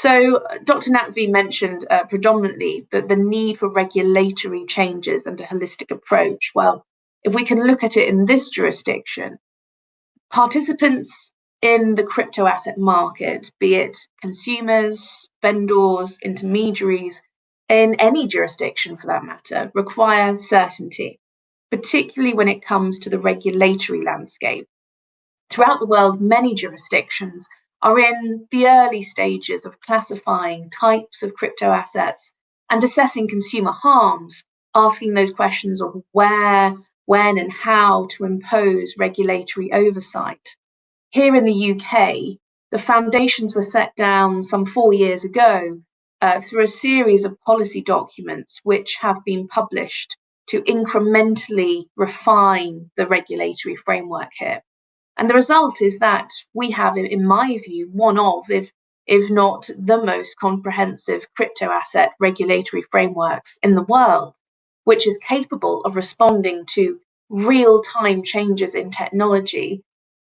So, uh, Dr. Naqvi mentioned uh, predominantly that the need for regulatory changes and a holistic approach. Well, if we can look at it in this jurisdiction, participants in the crypto asset market, be it consumers, vendors, intermediaries, in any jurisdiction for that matter, require certainty, particularly when it comes to the regulatory landscape. Throughout the world, many jurisdictions are in the early stages of classifying types of crypto assets and assessing consumer harms, asking those questions of where, when, and how to impose regulatory oversight. Here in the UK, the foundations were set down some four years ago uh, through a series of policy documents which have been published to incrementally refine the regulatory framework here. And the result is that we have, in my view, one of, if, if not the most comprehensive crypto asset regulatory frameworks in the world, which is capable of responding to real time changes in technology